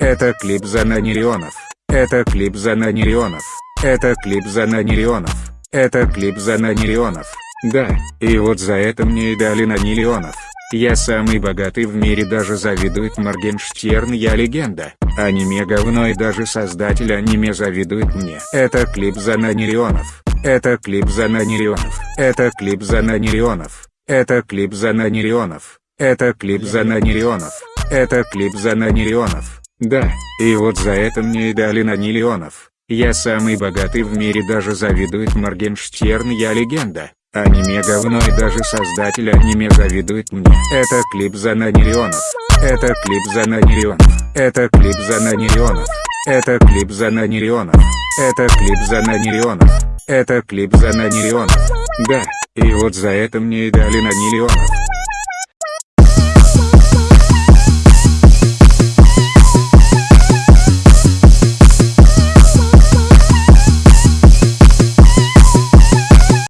Это клип за Нанерионов. Это клип за Нанерионов. Это клип за Нанерионов. Это клип за Нанерионов. Да, и вот за это мне и дали Нанилионов. Я самый богатый в мире даже завидует Моргенштерн я легенда. Аниме говно и даже создатель аниме завидует мне. Это клип за Нанерионов. Это клип за Нанерионов. Это клип за Нанерионов. Это клип за Нанерионов. Это клип за Нанерионов. Это клип за Нанерионов. Да, и вот за это мне и дали Нанилионов. Я самый богатый в мире даже завидует Моргенштерн я легенда. Аниме говно и даже создатель аниме завидует мне. Это клип за Нанерионов. Это клип за Нанерионов. Это клип за Нанерионов. Это клип за Нанерионов. Это клип за Нанерионов. Это клип за Нанерионов. Да, и вот за это мне и дали Нанилионов.